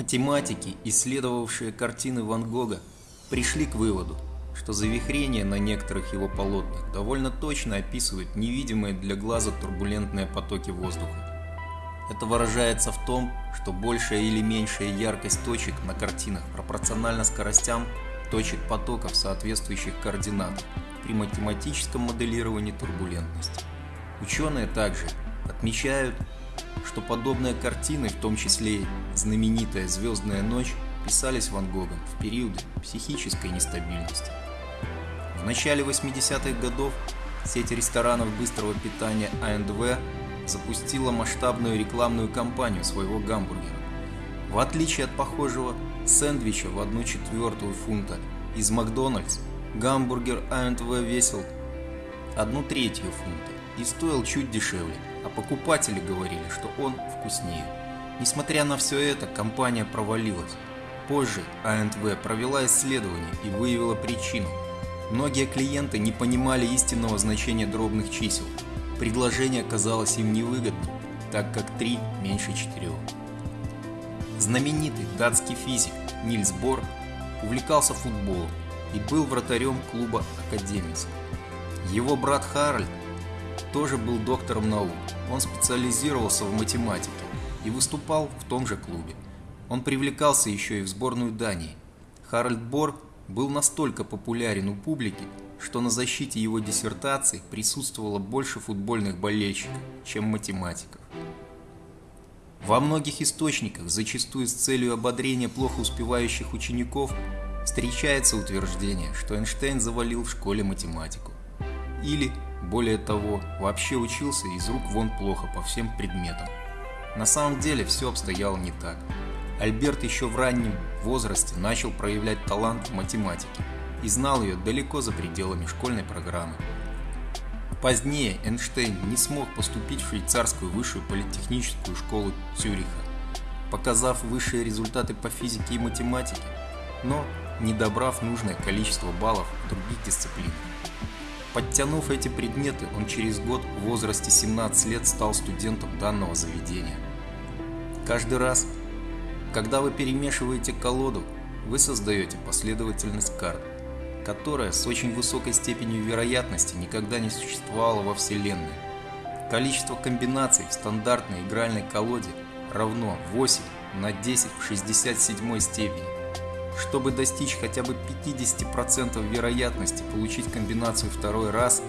Математики, исследовавшие картины Ван Гога, пришли к выводу, что завихрения на некоторых его полотнах довольно точно описывают невидимые для глаза турбулентные потоки воздуха. Это выражается в том, что большая или меньшая яркость точек на картинах пропорциональна скоростям точек потоков соответствующих координат при математическом моделировании турбулентности. Ученые также отмечают, что подобные картины, в том числе знаменитая «Звездная ночь», писались Ван Гогом в периоды психической нестабильности. В начале 80-х годов сеть ресторанов быстрого питания АНДВ запустила масштабную рекламную кампанию своего гамбургера. В отличие от похожего сэндвича в 1 четвертую фунта из Макдональдс, гамбургер АНТВ весил 1 третью фунта и стоил чуть дешевле, а покупатели говорили, что он вкуснее. Несмотря на все это, компания провалилась. Позже АНТВ провела исследование и выявила причину. Многие клиенты не понимали истинного значения дробных чисел. Предложение казалось им невыгодным, так как 3 меньше 4. Знаменитый датский физик Нильс Бор увлекался футболом и был вратарем клуба «Академец». Его брат Харальд тоже был доктором наук. Он специализировался в математике и выступал в том же клубе. Он привлекался еще и в сборную Дании. Харальд Бор был настолько популярен у публики, что на защите его диссертации присутствовало больше футбольных болельщиков, чем математиков. Во многих источниках, зачастую с целью ободрения плохо успевающих учеников, встречается утверждение, что Эйнштейн завалил в школе математику. Или, более того, вообще учился из рук вон плохо по всем предметам. На самом деле все обстояло не так. Альберт еще в раннем возрасте начал проявлять талант в математике и знал ее далеко за пределами школьной программы. Позднее Эйнштейн не смог поступить в швейцарскую высшую политехническую школу Цюриха, показав высшие результаты по физике и математике, но не добрав нужное количество баллов в других дисциплинах. Подтянув эти предметы, он через год в возрасте 17 лет стал студентом данного заведения. Каждый раз, когда вы перемешиваете колоду, вы создаете последовательность карт, которая с очень высокой степенью вероятности никогда не существовала во Вселенной. Количество комбинаций в стандартной игральной колоде равно 8 на 10 в 67 степени. Чтобы достичь хотя бы 50% вероятности получить комбинацию второй раз,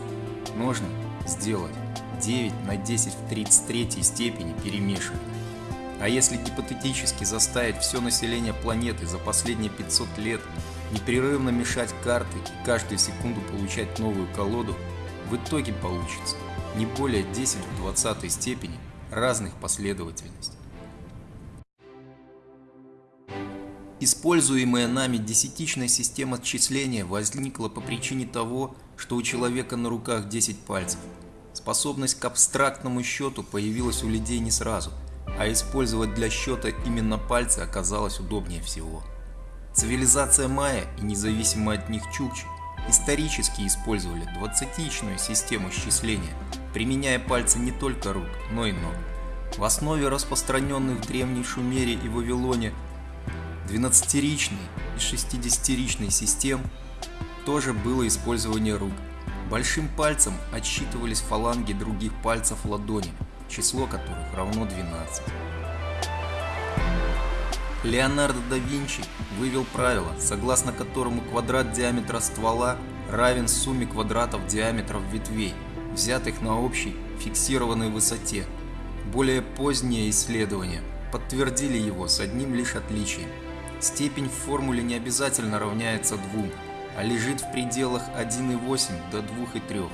нужно сделать 9 на 10 в 33 степени перемешивания. А если гипотетически заставить все население планеты за последние 500 лет непрерывно мешать карты и каждую секунду получать новую колоду, в итоге получится не более 10 в 20 степени разных последовательностей. Используемая нами десятичная система отчисления возникла по причине того, что у человека на руках 10 пальцев. Способность к абстрактному счету появилась у людей не сразу, а использовать для счета именно пальцы оказалось удобнее всего. Цивилизация майя и независимо от них чукчи исторически использовали двадцатичную систему счисления, применяя пальцы не только рук, но и ног. В основе распространенных в Древней Шумере и Вавилоне 12-ричной и 60-ричной систем тоже было использование рук. Большим пальцем отсчитывались фаланги других пальцев ладони, число которых равно 12. Леонардо да Винчи вывел правило, согласно которому квадрат диаметра ствола равен сумме квадратов диаметров ветвей, взятых на общей фиксированной высоте. Более поздние исследования подтвердили его с одним лишь отличием. Степень в формуле не обязательно равняется 2, а лежит в пределах 1,8 до 2,3.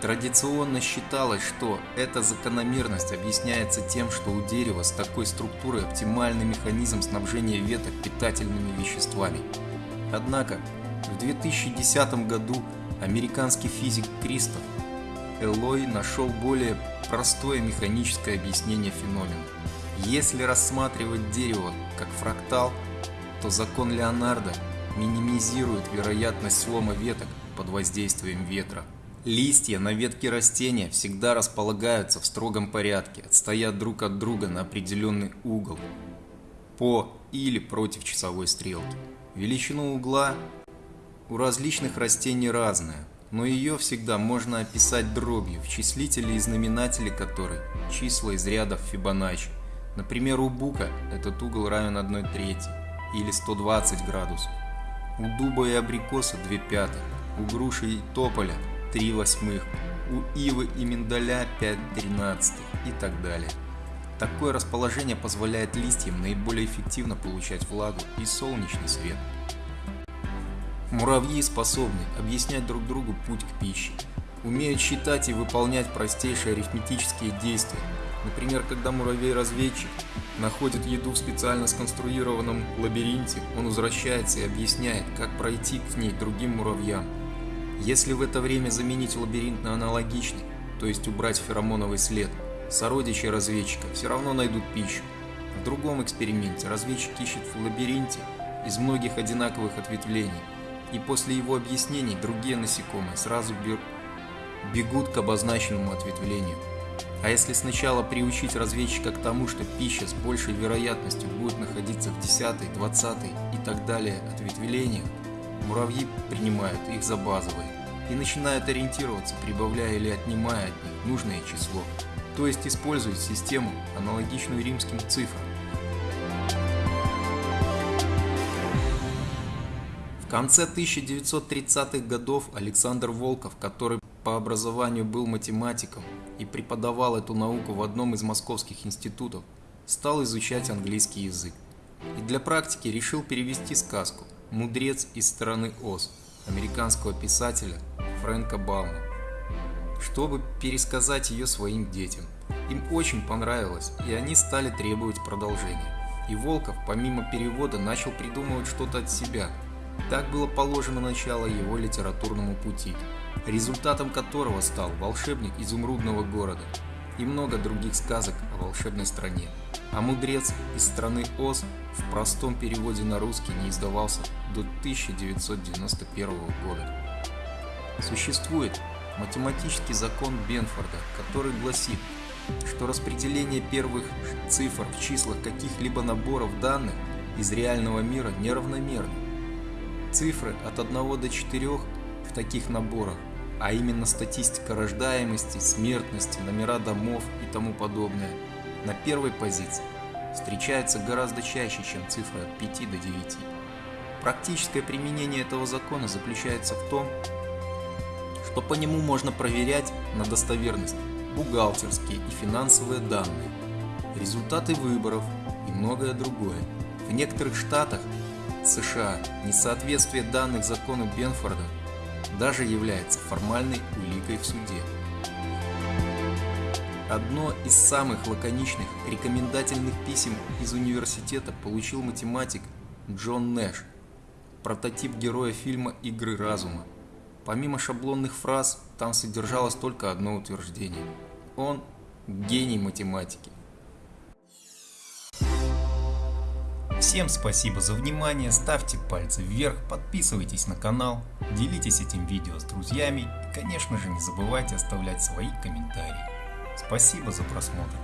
Традиционно считалось, что эта закономерность объясняется тем, что у дерева с такой структурой оптимальный механизм снабжения веток питательными веществами. Однако в 2010 году американский физик Кристоф Элой нашел более простое механическое объяснение феномена. Если рассматривать дерево как фрактал, то закон Леонардо минимизирует вероятность слома веток под воздействием ветра. Листья на ветке растения всегда располагаются в строгом порядке, отстоят друг от друга на определенный угол. по или против часовой стрелки. Величина угла у различных растений разная, но ее всегда можно описать дробью, в числителе и знаменателе которой числа из рядов Фибоначчи. Например, у бука этот угол равен 1 трети или 120 градусов. У дуба и абрикоса 2 пятых, у груши и тополя 3 восьмых, у ивы и миндаля 5 тринадцатых и так далее. Такое расположение позволяет листьям наиболее эффективно получать влагу и солнечный свет. Муравьи способны объяснять друг другу путь к пище, умеют считать и выполнять простейшие арифметические действия. Например, когда муравей-разведчик находит еду в специально сконструированном лабиринте, он возвращается и объясняет, как пройти к ней другим муравьям. Если в это время заменить лабиринт на аналогичный, то есть убрать феромоновый след, сородичи разведчика все равно найдут пищу. В другом эксперименте разведчик ищет в лабиринте из многих одинаковых ответвлений, и после его объяснений другие насекомые сразу бегут к обозначенному ответвлению. А если сначала приучить разведчика к тому, что пища с большей вероятностью будет находиться в 10, 20 и так далее ответвлениях, муравьи принимают их за базовые и начинают ориентироваться, прибавляя или отнимая от них нужное число, то есть используют систему, аналогичную римским цифрам. конце 1930-х годов Александр Волков, который по образованию был математиком и преподавал эту науку в одном из московских институтов, стал изучать английский язык. И для практики решил перевести сказку «Мудрец из страны Оз» американского писателя Фрэнка Баума, чтобы пересказать ее своим детям. Им очень понравилось, и они стали требовать продолжения. И Волков, помимо перевода, начал придумывать что-то от себя – так было положено начало его литературному пути, результатом которого стал «Волшебник изумрудного города» и много других сказок о волшебной стране. А «Мудрец из страны Оз» в простом переводе на русский не издавался до 1991 года. Существует математический закон Бенфорда, который гласит, что распределение первых цифр в числах каких-либо наборов данных из реального мира неравномерно. Цифры от 1 до 4 в таких наборах, а именно статистика рождаемости, смертности, номера домов и тому подобное, на первой позиции встречаются гораздо чаще, чем цифры от 5 до 9. Практическое применение этого закона заключается в том, что по нему можно проверять на достоверность бухгалтерские и финансовые данные, результаты выборов и многое другое. В некоторых штатах США несоответствие данных закону Бенфорда даже является формальной уликой в суде. Одно из самых лаконичных рекомендательных писем из университета получил математик Джон Нэш, прототип героя фильма «Игры разума». Помимо шаблонных фраз, там содержалось только одно утверждение. Он – гений математики. Всем спасибо за внимание, ставьте пальцы вверх, подписывайтесь на канал, делитесь этим видео с друзьями и, конечно же, не забывайте оставлять свои комментарии. Спасибо за просмотр.